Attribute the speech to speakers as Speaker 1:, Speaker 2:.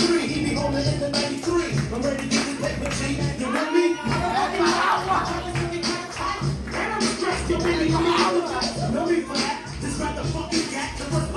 Speaker 1: 93. He be on the end of 93. I'm ready to get the paper, G. You with me? I'm a Every hour. And I'm stressed, yo, baby, I'm out. No need for that. Just about the fucking gat.